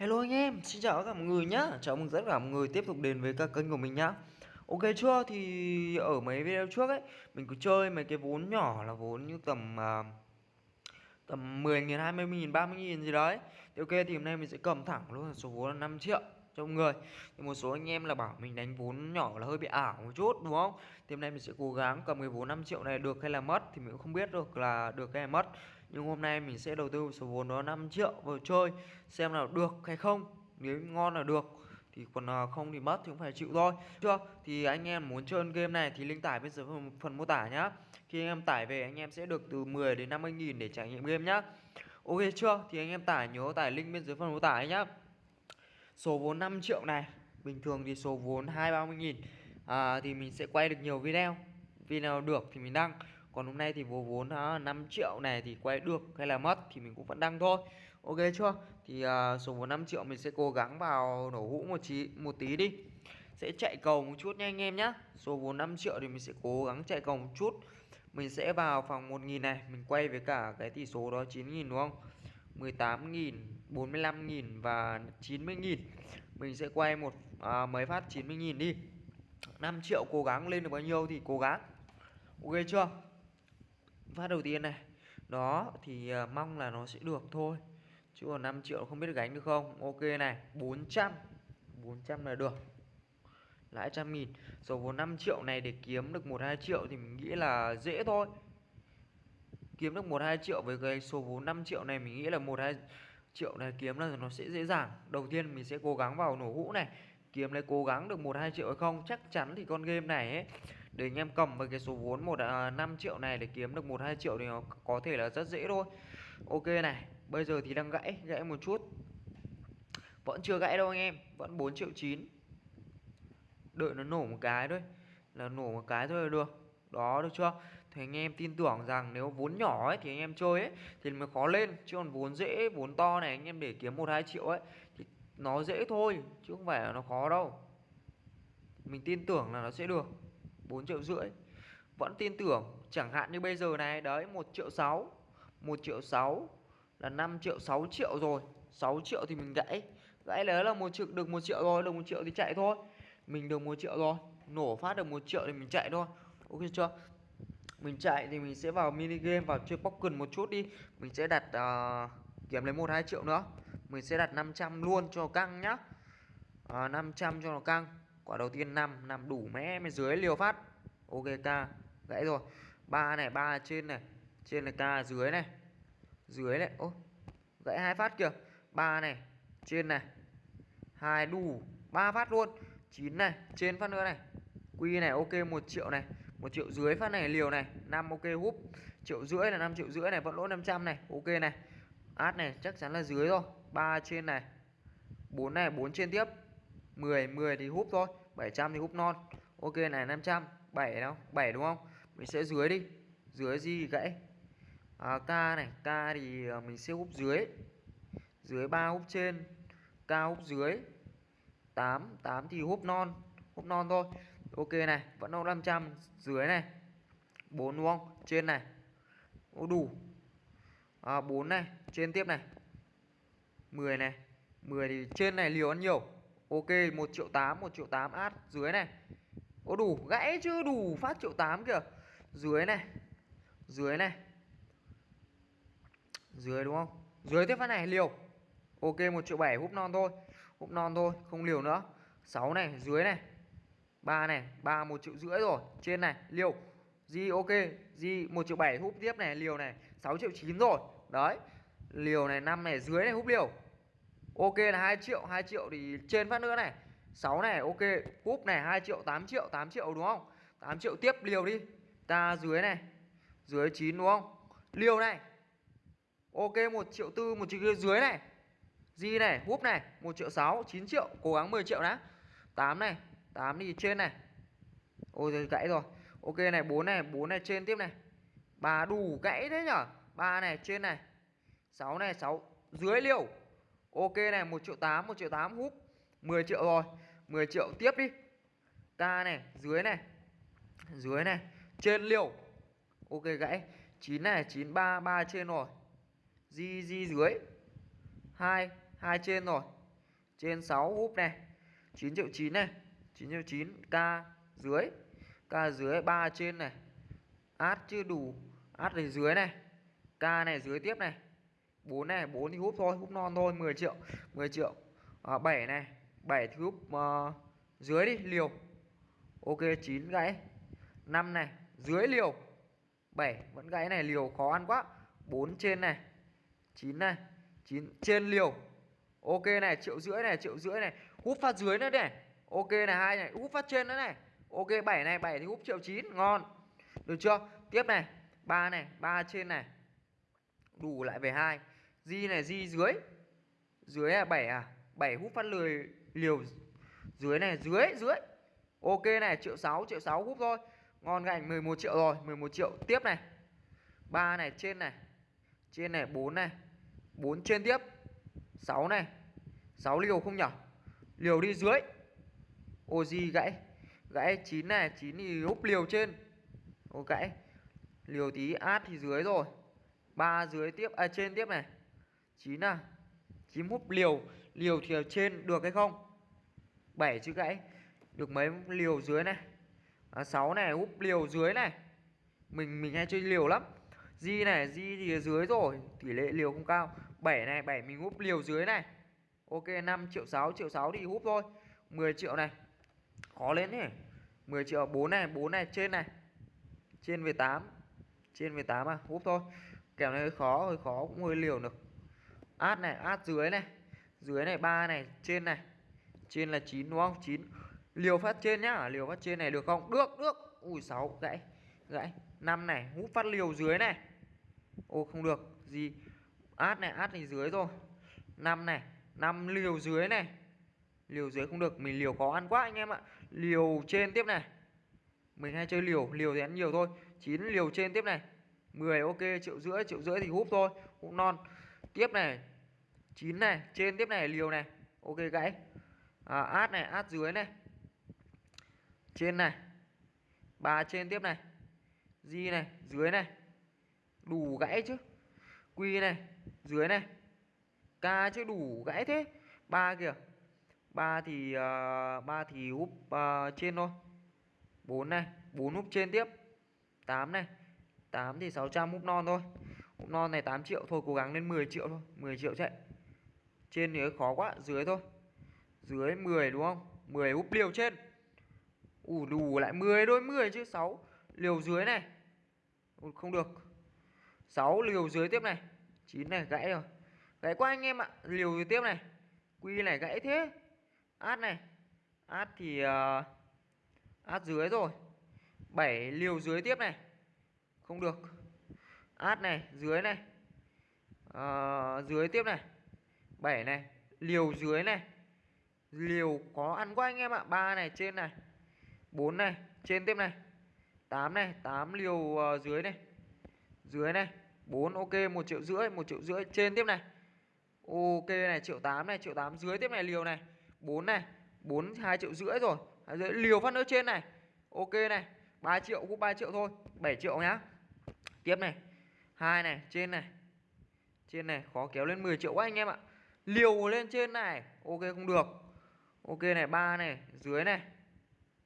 Hello anh em, xin chào tất cả mọi người nhá. Chào mừng tất cả mọi người tiếp tục đến với các kênh của mình nhá. Ok chưa, thì ở mấy video trước ấy Mình cứ chơi mấy cái vốn nhỏ là vốn như tầm uh, Tầm 10 nghìn, 20 nghìn, 30 nghìn gì đấy. Thì ok, thì hôm nay mình sẽ cầm thẳng luôn số vốn là 5 triệu cho mọi người. Thì một số anh em là bảo mình đánh vốn nhỏ là hơi bị ảo một chút đúng không? Thì hôm nay mình sẽ cố gắng cầm cái vốn 5 triệu này được hay là mất Thì mình cũng không biết được là được hay là mất. Nhưng hôm nay mình sẽ đầu tư số vốn đó 5 triệu vào chơi Xem nào được hay không. Nếu ngon là được thì còn à, không thì mất thì cũng phải chịu thôi. Chưa? Thì anh em muốn chơi game này thì link tải bên dưới phần, phần mô tả nhá. Khi anh em tải về anh em sẽ được từ 10 đến 50 nghìn để trải nghiệm game nhá. Ok chưa? Thì anh em tải nhớ tải link bên dưới phần mô tả nhá. Số vốn 5 triệu này bình thường thì số vốn hai ba mươi nghìn. À, thì mình sẽ quay được nhiều video. Video được thì mình đăng còn hôm nay thì vô vốn uh, 5 à, triệu này thì quay được hay là mất thì mình cũng vẫn đăng thôi. Ok chưa? Thì uh, số vốn 5 triệu mình sẽ cố gắng vào nổ hũ một tí một tí đi. Sẽ chạy cầu một chút nha anh em nhá. Số vốn 5 triệu thì mình sẽ cố gắng chạy cầu một chút. Mình sẽ vào phòng 1.000 này mình quay với cả cái tỷ số đó 9.000 đúng không? 18.000 45.000 và 90.000 mình sẽ quay một à, mấy phát 90.000 đi. 5 triệu cố gắng lên được bao nhiêu thì cố gắng. Ok chưa? Phát đầu tiên này. Đó thì uh, mong là nó sẽ được thôi. Chứ còn 5 triệu không biết gánh được không? Ok này 400 400 là được. Lãi trăm nghìn. Số vốn 5 triệu này để kiếm được 1 2 triệu thì mình nghĩ là dễ thôi. Kiếm được 1 2 triệu với cái số vốn 5 triệu này mình nghĩ là 1 2 triệu này kiếm là nó sẽ dễ dàng. Đầu tiên mình sẽ cố gắng vào nổ hũ này, kiếm lấy cố gắng được 1 2 triệu hay không. Chắc chắn thì con game này ấy để anh em cầm với cái số vốn một à, 5 triệu này để kiếm được 1 2 triệu thì nó có thể là rất dễ thôi. Ok này, bây giờ thì đang gãy, gãy một chút. Vẫn chưa gãy đâu anh em, vẫn 4 triệu 9. Đợi nó nổ một cái thôi. Là nổ một cái thôi là được. Đó được chưa? thì anh em tin tưởng rằng nếu vốn nhỏ ấy thì anh em chơi ấy thì mới khó lên chứ còn vốn dễ vốn to này anh em để kiếm một hai triệu ấy thì nó dễ thôi chứ không phải là nó khó đâu mình tin tưởng là nó sẽ được 4 triệu rưỡi. Vẫn tin tưởng chẳng hạn như bây giờ này đấy 1 triệu sáu một triệu 6 là 5 triệu 6 triệu rồi. 6 triệu thì mình gãy. Gãy lấy là một triệu được một triệu rồi được một triệu thì chạy thôi. Mình được một triệu rồi nổ phát được một triệu thì mình chạy thôi. Ok chưa? Mình chạy thì mình sẽ vào mini game vào chơi poker một chút đi. Mình sẽ đặt uh, kiếm lấy một hai triệu nữa. Mình sẽ đặt 500 luôn cho căng nhá. Ờ, uh, 500 cho nó căng quả đầu tiên 5 nằm đủ mẽ bên dưới liều phát. Ok k gãy rồi. Ba này, ba trên này, trên là k dưới này. Dưới này, ô, gãy hai phát kìa. Ba này, trên này. Hai đủ, ba phát luôn. 9 này, trên phát nữa này. Quy này, ok, một triệu này. Một triệu dưới phát này, liều này. 5 ok, húp. Triệu rưỡi là 5 triệu rưỡi này, vẫn lỗ 500 này. Ok này. Át này, chắc chắn là dưới rồi. 3 trên này. 4 này 4 trên tiếp. 10 10 thì húp thôi. 700 thì húp non. Ok này 500 7 đâu 7 đúng không? Mình sẽ dưới đi dưới gì gãy. À, k này k thì à, mình sẽ húp dưới. Dưới 3 húp trên k húp dưới. 8 8 thì húp non húp non thôi. Ok này vẫn đâu 500 dưới này. 4 đúng không? Trên này. Ô đủ. À, 4 này trên tiếp này. 10 này. 10 thì trên này liều ăn nhiều ok 1 triệu 8 1 triệu 8 át, dưới này. Ô đủ gãy chứ, đủ phát triệu 8 kìa. Dưới này dưới này. Dưới đúng không? Dưới tiếp phát này, liều. Ok 1 triệu 7 húp non thôi. Húp non thôi, không liều nữa. 6 này, dưới này. 3 này, ba, một triệu rưỡi rồi. Trên này, liều. Di, ok. Di 1 triệu 7 húp tiếp này, liều này. 6 triệu 9 rồi. Đấy. Liều này 5 này, dưới này, húp liều ok là 2 triệu 2 triệu thì trên phát nữa này. 6 này, ok. Cúp này 2 triệu 8 triệu 8 triệu đúng không? 8 triệu tiếp, liều đi. Ta dưới này, dưới 9 đúng không? Liều này. Ok 1 triệu tư, một triệu dưới này. Di này hút này 1 triệu 6 9 triệu. Cố gắng 10 triệu đã. 8 này 8 đi trên này. Ôi giời, gãy rồi. Ok này 4 này 4 này trên tiếp này. Bà đủ gãy thế nhở? 3 này, trên này. 6 này 6 dưới liều ok này 1 triệu 8 1 triệu 8 hút 10 triệu rồi 10 triệu tiếp đi. K này, dưới này dưới này, trên liều. Ok gãy 9 này 9 3 3 trên rồi. Di di dưới 2 2 trên rồi. Trên 6 húp này 9 triệu 9 này 9 triệu 9 k dưới k dưới 3 trên này. Át chưa đủ, át này dưới này, k này, dưới tiếp này. 4 này 4 thì húp thôi húp non thôi 10 triệu 10 triệu. À, 7 này 7 thì húp uh, dưới đi liều. Ok 9 gãy. 5 này dưới liều. 7 vẫn gãy này liều khó ăn quá. 4 trên này 9 này 9 trên liều. Ok này triệu rưỡi này triệu rưỡi này. Húp phát dưới nữa này. Ok này hai này húp phát trên nữa này. Ok 7 này 7 thì húp triệu 9 ngon. Được chưa? Tiếp này 3 này 3 trên này. Đủ lại về 2 di này, di dưới. Dưới là 7 à? 7 à? hút phát lười, liều dưới này, dưới dưới. Ok này, triệu 6 triệu 6 hút thôi. Ngon gành 11 triệu rồi 11 triệu. Tiếp này. 3 này, trên này. Trên này 4 này. 4 trên tiếp. 6 này. 6 liều không nhở? Liều đi dưới. Ô, di gãy. Gãy 9 này 9 thì húp liều trên. Ô gãy liều tí, át thì dưới rồi. Ba dưới tiếp à trên tiếp này. 9 à? 9 húp liều. Liều thì ở trên được hay không? 7 chữ gãy. Được mấy liều dưới này? À, 6 này úp liều dưới này. Mình mình hay chơi liều lắm. Di này di thì ở dưới rồi. Tỷ lệ liều không cao. 7 này 7 mình úp liều dưới này. Ok 5 triệu 6 triệu 6 thì húp thôi. 10 triệu này. Khó lên nhỉ? 10 triệu 4 này 4 này trên này. Trên về 8 trên về 8 à? Húp thôi. Kèo này hơi khó hơi khó cũng hơi liều được át này, át dưới này. Dưới này 3 này, trên này. Trên là 9 đúng không? 9 liều phát trên nhá. Liều phát trên này được không? Được được. Ui 6 gãy gãy. 5 này hút phát liều dưới này. Ô, không được. Gì? Át này át này dưới rồi. 5 này 5 liều dưới này. Liều dưới không được. Mình liều khó ăn quá anh em ạ. Liều trên tiếp này. Mình hay chơi liều. Liều thì ăn nhiều thôi. 9 liều trên tiếp này. 10 ok. Triệu rưỡi triệu rưỡi thì húp thôi. Húp non. Tiếp này 9 này trên tiếp này liều này. Ok gãy. À, át này át dưới này. Trên này. Ba trên tiếp này. Di này dưới này. Đủ gãy chứ. Quy này dưới này. Ca chứ đủ gãy thế. Ba kìa. Ba thì uh, ba thì úp uh, à, trên thôi. 4 này 4 úp trên tiếp. 8 này. 8 thì 600 úp non thôi. Úp non này 8 triệu thôi cố gắng lên 10 triệu thôi. 10 triệu chạy trên thì khó quá dưới thôi. Dưới 10 đúng không? 10 úp liều trên. Ủ đủ lại 10 đôi 10 chứ 6 liều dưới này. Ủa, không được. 6 liều dưới tiếp này. 9 này gãy rồi. Gãy quá anh em ạ. Liều dưới tiếp này. Quy này gãy thế. Át này. Át thì uh, át dưới rồi. 7 liều dưới tiếp này. Không được. Át này dưới này. Uh, dưới tiếp này. 7 này liều dưới này. Liều có ăn quá anh em ạ 3 này trên này. 4 này trên tiếp này. 8 này 8 liều uh, dưới này. Dưới này 4 ok 1 triệu rưỡi 1 triệu rưỡi trên tiếp này. Ok này triệu 8 này triệu 8 dưới tiếp này liều này. 4 này 4 2 triệu rưỡi rồi. 2 rưỡi liều phát nữa trên này. Ok này 3 triệu cũng 3 triệu thôi 7 triệu nhá. Tiếp này hai này trên này. Trên này khó kéo lên 10 triệu quá anh em ạ liều lên trên này. Ok không được. Ok này ba này dưới này.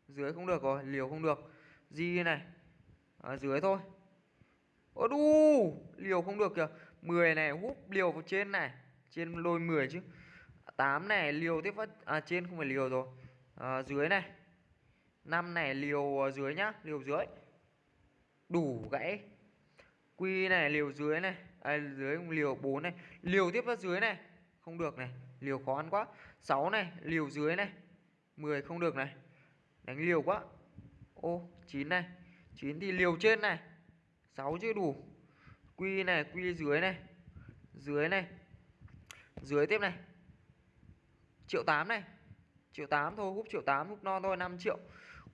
Dưới không được rồi liều không được. Di này. Ở dưới thôi. Ô đu liều không được kìa. 10 này hút liều vào trên này. Trên lôi 10 chứ. 8 này liều tiếp phát à trên không phải liều rồi. À, dưới này. 5 này liều dưới nhá liều dưới. Đủ gãy. Quy này liều dưới này. À, dưới liều 4 này. Liều tiếp phát dưới này không được này, liều khó ăn quá. 6 này, liều dưới này. 10 không được này. Đánh liều quá. Ô 9 này. 9 thì liều trên này. 6 chưa đủ. Quy này, quy dưới này. Dưới này. Dưới tiếp này. Triệu 8 này. Triệu 8 thôi hút triệu 8 hút non thôi 5 triệu.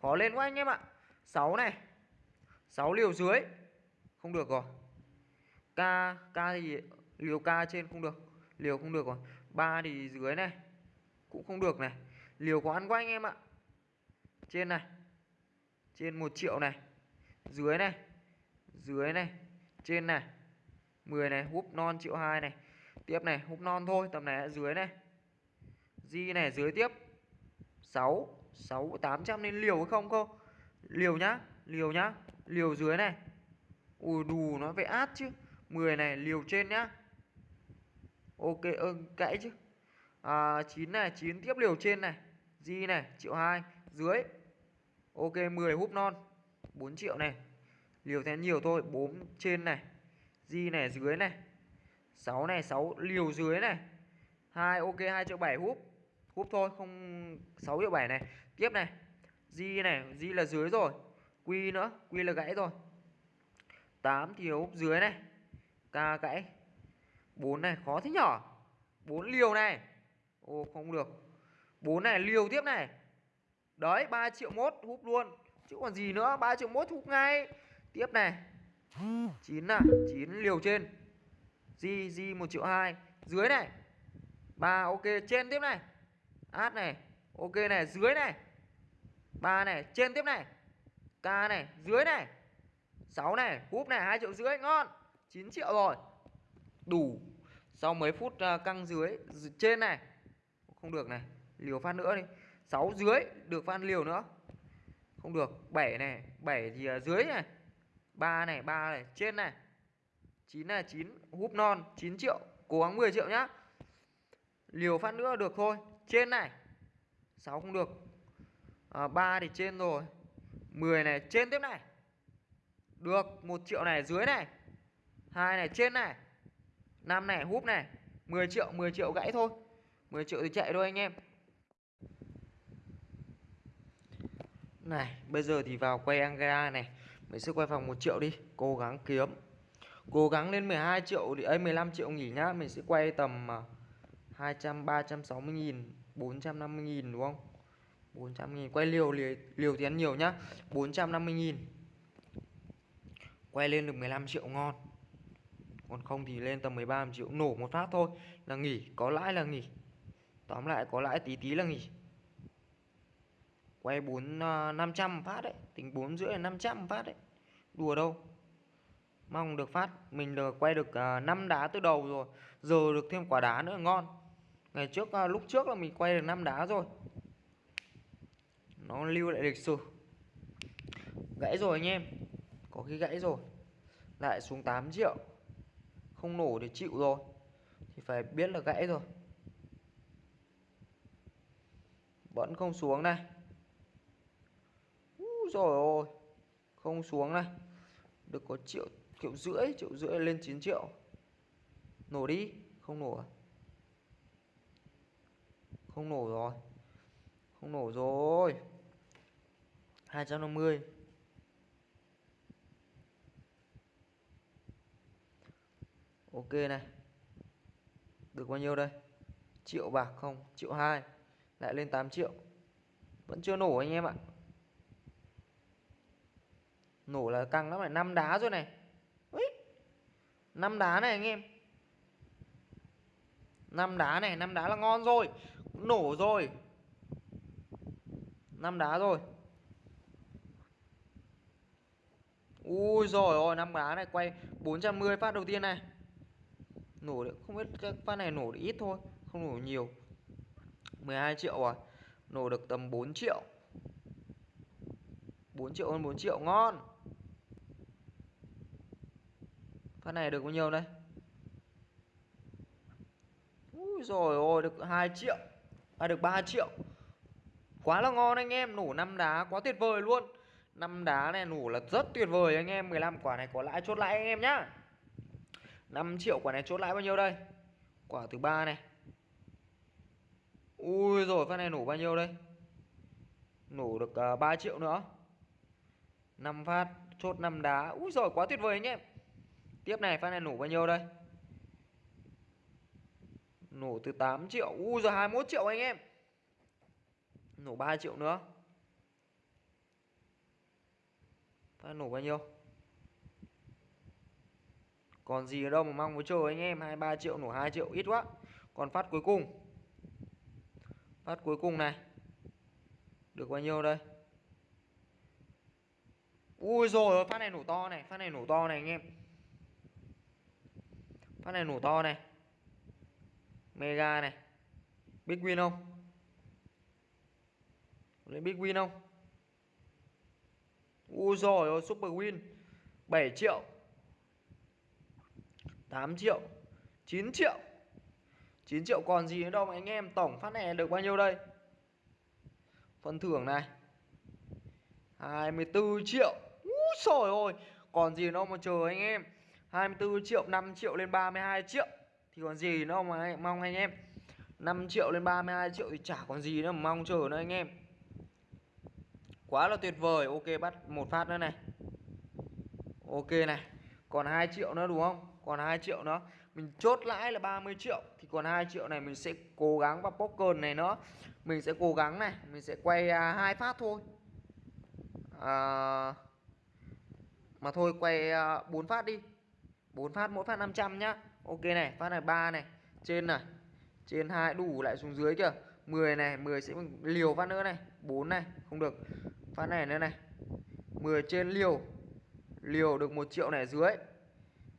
Khó lên quá anh em ạ. 6 này. 6 liều dưới. Không được rồi. K k thì liều k trên không được liều không được rồi. Ba thì dưới này, cũng không được này. Liều có ăn quá anh em ạ. Trên này, trên 1 triệu này. Dưới này dưới này, trên này. 10 này, húp non triệu hai này. Tiếp này, húp non thôi, tầm này dưới này. Di này, dưới tiếp. 6 6 800 nên liều không không Liều nhá Liều nhá. Liều dưới này. Ui, đù nó phải át chứ. 10 này, liều trên nhá. Ok ơ cãi chứ. À, 9 này 9 tiếp liều trên này. Di này triệu 2 Dưới. Ok 10 húp non 4 triệu này. Liều thế nhiều thôi 4 trên này. Di này dưới này. 6 này 6 liều dưới này. 2 ok 2 triệu 7 húp. Húp thôi không 6 triệu 7 này. Tiếp này. Di này Di là dưới rồi. Quy nữa Quy là gãy rồi. 8 thì húp dưới này. K gãy. 4 này, khó thế nhỏ 4 liều này. Ô không được. 4 này, liều tiếp này. Đấy 3 triệu mốt húp luôn. Chứ còn gì nữa 3 triệu mốt húp ngay. Tiếp này. 9 à 9 liều trên. Di Di 1 triệu 2 Dưới này. 3 ok, trên tiếp này. Át này. Ok này, dưới này. 3 này, trên tiếp này. K này, dưới này. 6 này, húp này 2 triệu rưỡi, ngon. 9 triệu rồi. Đủ. Sau mấy phút à, căng dưới Trên này. Không được này Liều phát nữa đi. 6 dưới Được phát liều nữa. Không được 7 này 7 thì à, dưới này. 3 này 3 này Trên này. 9 này 9 húp non 9 triệu. Cố gắng 10 triệu nhá. Liều phát nữa được thôi Trên này. 6 không được. À, 3 thì trên rồi. 10 này trên tiếp này. Được 1 triệu này dưới này. Hai này trên này. 5 này húp này 10 triệu 10 triệu gãy thôi. 10 triệu thì chạy thôi anh em. Này bây giờ thì vào quay Angela này. Mình sẽ quay phòng 1 triệu đi Cố gắng kiếm. Cố gắng lên 12 triệu thì ấy 15 triệu nghỉ nhá. Mình sẽ quay tầm à, 200 360 nghìn 450 nghìn đúng không? 400 nghìn. Quay liều liều, liều thì ăn nhiều nhá. 450 nghìn. Quay lên được 15 triệu ngon. Còn không thì lên tầm 13 triệu Nổ một phát thôi là nghỉ Có lãi là nghỉ. Tóm lại có lãi tí tí là nghỉ. Quay 4 uh, 500 phát đấy Tính 4 rưỡi là 500 phát đấy. Đùa đâu. Mong được phát Mình được quay được à, uh, 5 đá từ đầu rồi Giờ được thêm quả đá nữa ngon. Ngày trước uh, lúc trước là mình quay được 5 đá rồi. Nó lưu lại lịch sử. Gãy rồi anh em Có khi gãy rồi. Lại xuống 8 triệu. Không nổ để chịu rồi, Thì phải biết là gãy rồi. Vẫn không xuống này. Rồi ôi, Không xuống này. Được có triệu triệu rưỡi triệu rưỡi lên 9 triệu. Nổ đi, không nổ à? không nổ rồi, không nổ rồi. 250 ok này. Được bao nhiêu đây? Triệu bạc không? Triệu hai. Lại lên 8 triệu. Vẫn chưa nổ anh em ạ. Nổ là căng lắm này. Năm đá rồi này. Năm đá này anh em. Năm đá này, năm đá là ngon rồi. Nổ rồi. Năm đá rồi. Ui rồi ôi năm đá này quay 410 phát đầu tiên này nổ được không biết các phát này nổ được ít thôi, không nổ nhiều. 12 triệu à? Nổ được tầm 4 triệu. 4 triệu hơn 4 triệu, ngon. Phát này được bao nhiêu đây? Úi rồi ôi, được 2 triệu. À được 3 triệu. Quá là ngon anh em, Nổ 5 đá quá tuyệt vời luôn. 5 đá này nổ là rất tuyệt vời anh em 15 quả này có lãi chốt lãi anh em nhá. 5 triệu quả này chốt lãi bao nhiêu đây? Quả thứ ba này. Ui rồi phát này nổ bao nhiêu đây? Nổ được à, uh, 3 triệu nữa. 5 phát chốt 5 đá. Ui rồi quá tuyệt vời anh em. Tiếp này phát này nổ bao nhiêu đây? Nổ từ 8 triệu. Ui giờ 21 triệu anh em. Nổ 3 triệu nữa. Phát nổ bao nhiêu? Còn gì ở đâu mà mong với chờ anh em 23 triệu nổ 2 triệu, ít quá. Còn phát cuối cùng. Phát cuối cùng này. Được bao nhiêu đây? Ui rồi, phát này nổ to này, Phát này nổ to này anh em. Phát này nổ to này. Mega này. Big win không? Lấy big win không? Ui rồi, super win 7 triệu. 8 triệu 9 triệu. 9 triệu còn gì nữa đâu mà anh em Tổng phát này được bao nhiêu đây? Phần thưởng này 24 triệu. Úi trời ơi Còn gì nữa mà chờ anh em. 24 triệu 5 triệu lên 32 triệu. Thì còn gì nữa mà mong anh em. 5 triệu lên 32 triệu thì chả còn gì nữa mà mong chờ nữa anh em. Quá là tuyệt vời. Ok, bắt một phát nữa này. Ok này. Còn 2 triệu nữa đúng không? Còn 2 triệu nữa. Mình chốt lãi là 30 triệu Thì còn 2 triệu này mình sẽ cố gắng vào poker này nữa. Mình sẽ cố gắng này Mình sẽ quay à, hai phát thôi. À, Mà thôi quay à, 4 phát đi. 4 phát mỗi phát 500 nhá. Ok này phát này 3 này. Trên này Trên hai đủ lại xuống dưới kìa 10 này 10 sẽ liều phát nữa này. 4 này không được. Phát này nữa này. 10 trên liều. Liều được 1 triệu này dưới.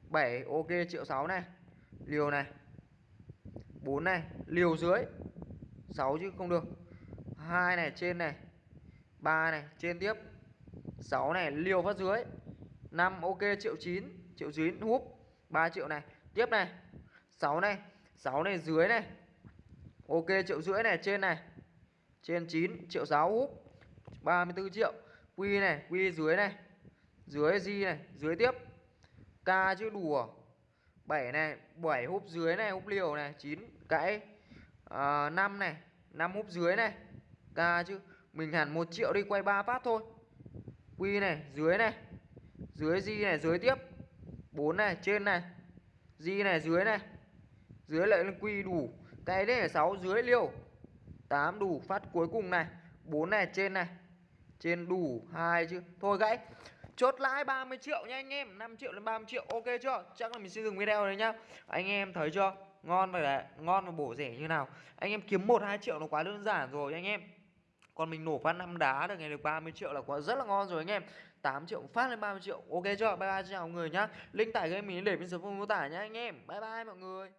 7 ok, triệu 6 này. Liều này. 4 này, liều dưới. 6 chứ không được. 2 này, trên này. 3 này, trên tiếp. 6 này, liều phát dưới. 5 ok, triệu 9 Triệu 9 húp. 3 triệu này. Tiếp này. 6 này. 6 này, dưới này. Ok, triệu rưỡi này, trên này. Trên 9 triệu 6 húp. 34 triệu. Quy này, Quy dưới này. Dưới di này? Dưới tiếp. K chữ đùa. 7 này 7 húp dưới này Húp liều này 9 cãi. Ờ, à, 5 này 5 húp dưới này K chứ. Mình hẳn 1 triệu đi quay 3 phát thôi. Quy này dưới này. Dưới di này? Dưới tiếp. 4 này trên này. Di này? Dưới này. Dưới lại lên quy đủ. Cái đấy là 6 dưới liều. 8 đủ phát cuối cùng này. 4 này trên này. Trên đủ hai chứ. Thôi gãy. Chốt lãi 30 triệu nha anh em. 5 triệu đến 30 triệu, ok chưa? Chắc là mình sẽ dừng video này nhá. Anh em thấy chưa? Ngon và ngon và bổ rẻ như nào. Anh em kiếm 1-2 triệu nó quá đơn giản rồi anh em. Còn mình nổ phát năm đá được, ngày được 30 triệu là quá, rất là ngon rồi anh em. 8 triệu phát lên 30 triệu, ok chưa? Bye bye chào mọi người nhá. Link tải game mình để bên dưới phần mô tả nhá anh em. Bye bye mọi người.